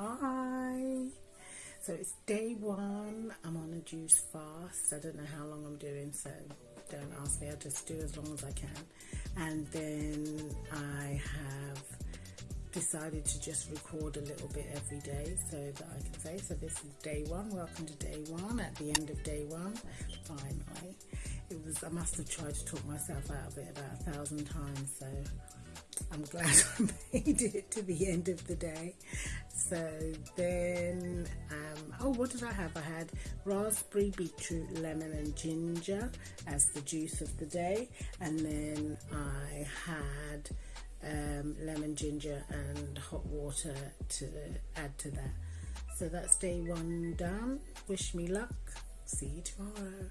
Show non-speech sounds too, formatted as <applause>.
Hi. So it's day one. I'm on a juice fast. I don't know how long I'm doing, so don't ask me. I'll just do as long as I can. And then I have decided to just record a little bit every day so that I can say, so this is day one. Welcome to day one. At the end of day one, finally, it was. I must have tried to talk myself out of it about a thousand times. So I'm glad <laughs> I made it to the end of the day. So then, um, oh, what did I have? I had raspberry, beetroot, lemon, and ginger as the juice of the day, and then I had um, lemon, ginger, and hot water to add to that. So that's day one done. Wish me luck. See you tomorrow.